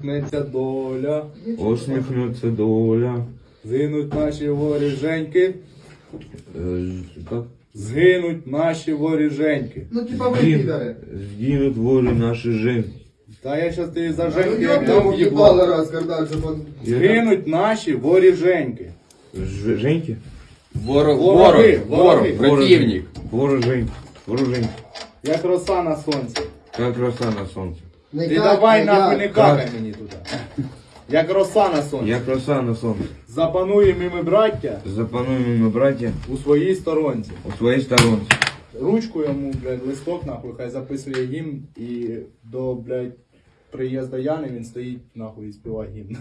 Усміхнеться доля, Усміхнеться доля. згинуть наші воріженьки, Е, згинуть наші воріженьки. Ну типа ви підари. Згинуть волі наші жінки. Та я щас тобі за Ну женьки ёб як дам їбало раз, когда же он... Згинуть наші воріженьки. Ж- Женьки? Ворог, Вороги, ворог, ворог, вороги. противник. Ворожень. Ворожень. Як роса на сонці. Как роса на сонці. Не Ти как, давай нахуй як. не какай мені тут. Як роса на сонці. Як роса на сонці. Запануємо ми, браття, Запануємо ми, браття, у своїй сторонці. у своїй сторонці. Ручку йому, блядь, листок, нахуй, хай записує гімн і до, блядь, приїзду Яни він стоїть, нахуй, і співає гімн.